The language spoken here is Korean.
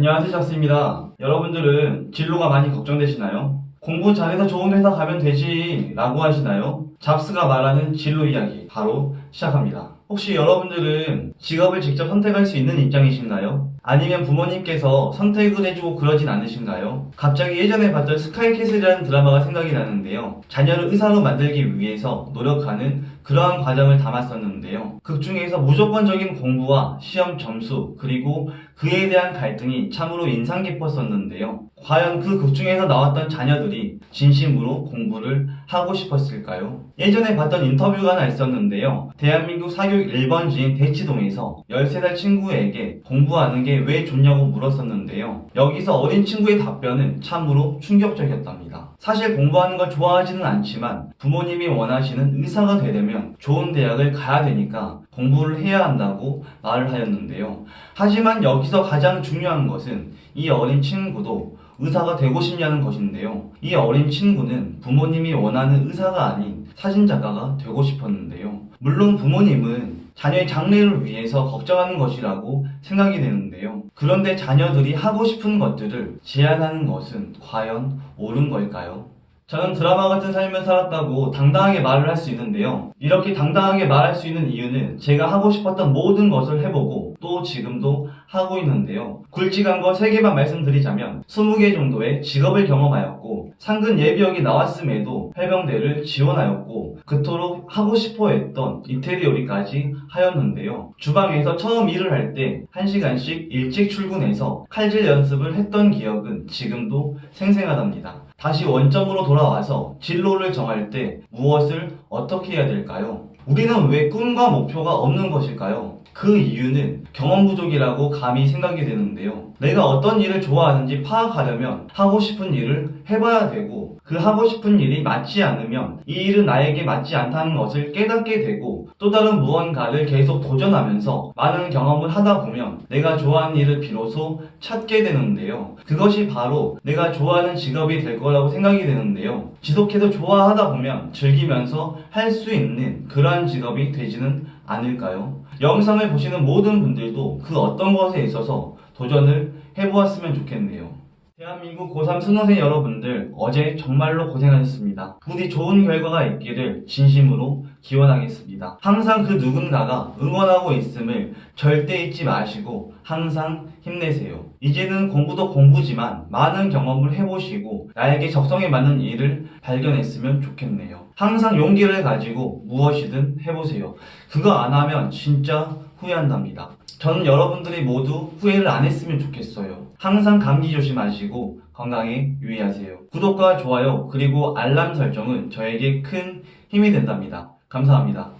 안녕하세요 jak스입니다. 여러분들은 진로가 많이 걱정되시나요? 공부 잘해서 좋은 회사 가면 되지 라고 하시나요? 잡스가 말하는 진로 이야기 바로 시작합니다. 혹시 여러분들은 직업을 직접 선택할 수 있는 입장이신가요? 아니면 부모님께서 선택을 해주고 그러진 않으신가요? 갑자기 예전에 봤던 스카이캐슬이라는 드라마가 생각이 나는데요. 자녀를 의사로 만들기 위해서 노력하는 그러한 과정을 담았었는데요. 극 중에서 무조건적인 공부와 시험 점수 그리고 그에 대한 갈등이 참으로 인상 깊었었는데요. 과연 그 극 중에서 나왔던 자녀들이 진심으로 공부를 하고 싶었을까요? 예전에 봤던 인터뷰가 하나 있었는데요. 대한민국 사교육 1번지인 대치동에서 13살 친구에게 공부하는 게 왜 좋냐고 물었었는데요. 여기서 어린 친구의 답변은 참으로 충격적이었답니다. 사실 공부하는 걸 좋아하지는 않지만 부모님이 원하시는 의사가 되려면 좋은 대학을 가야 되니까 공부를 해야 한다고 말을 하였는데요. 하지만 여기서 가장 중요한 것은 이 어린 친구도 의사가 되고 싶냐는 것인데요. 이 어린 친구는 부모님이 원하는 의사가 아닌 사진작가가 되고 싶었는데요. 물론 부모님은 자녀의 장래를 위해서 걱정하는 것이라고 생각이 되는데요. 그런데 자녀들이 하고 싶은 것들을 제한하는 것은 과연 옳은 걸까요? 저는 드라마 같은 삶을 살았다고 당당하게 말을 할 수 있는데요. 이렇게 당당하게 말할 수 있는 이유는 제가 하고 싶었던 모든 것을 해보고 또 지금도 하고 있는데요. 굵직한 거 3개만 말씀드리자면 20개 정도의 직업을 경험하였고 상근 예비역이 나왔음에도 해병대를 지원하였고 그토록 하고 싶어 했던 이태리 요리까지 하였는데요. 주방에서 처음 일을 할 때 1시간씩 일찍 출근해서 칼질 연습을 했던 기억은 지금도 생생하답니다. 다시 원점으로 돌아와서 진로를 정할 때 무엇을 어떻게 해야 될까요? 우리는 왜 꿈과 목표가 없는 것일까요? 그 이유는 경험 부족이라고 감히 생각이 되는데요. 내가 어떤 일을 좋아하는지 파악하려면 하고 싶은 일을 해봐야 되고 그 하고 싶은 일이 맞지 않으면 이 일은 나에게 맞지 않다는 것을 깨닫게 되고 또 다른 무언가를 계속 도전하면서 많은 경험을 하다 보면 내가 좋아하는 일을 비로소 찾게 되는데요. 그것이 바로 내가 좋아하는 직업이 될 거라고 생각이 되는데요. 지속해서 좋아하다 보면 즐기면서 할 수 있는 그러한 직업이 되지는 않을까요? 영상을 보시는 모든 분들도 그 어떤 것에 있어서 도전을 해보았으면 좋겠네요. 대한민국 고3 수능생 여러분들 어제 정말로 고생하셨습니다. 부디 좋은 결과가 있기를 진심으로 기원하겠습니다. 항상 그 누군가가 응원하고 있음을 절대 잊지 마시고 항상 힘내세요. 이제는 공부도 공부지만 많은 경험을 해보시고 나에게 적성에 맞는 일을 발견했으면 좋겠네요. 항상 용기를 가지고 무엇이든 해보세요. 그거 안 하면 진짜 후회한답니다. 저는 여러분들이 모두 후회를 안 했으면 좋겠어요. 항상 감기 조심하시고 건강에 유의하세요. 구독과 좋아요 그리고 알람 설정은 저에게 큰 힘이 된답니다. 감사합니다.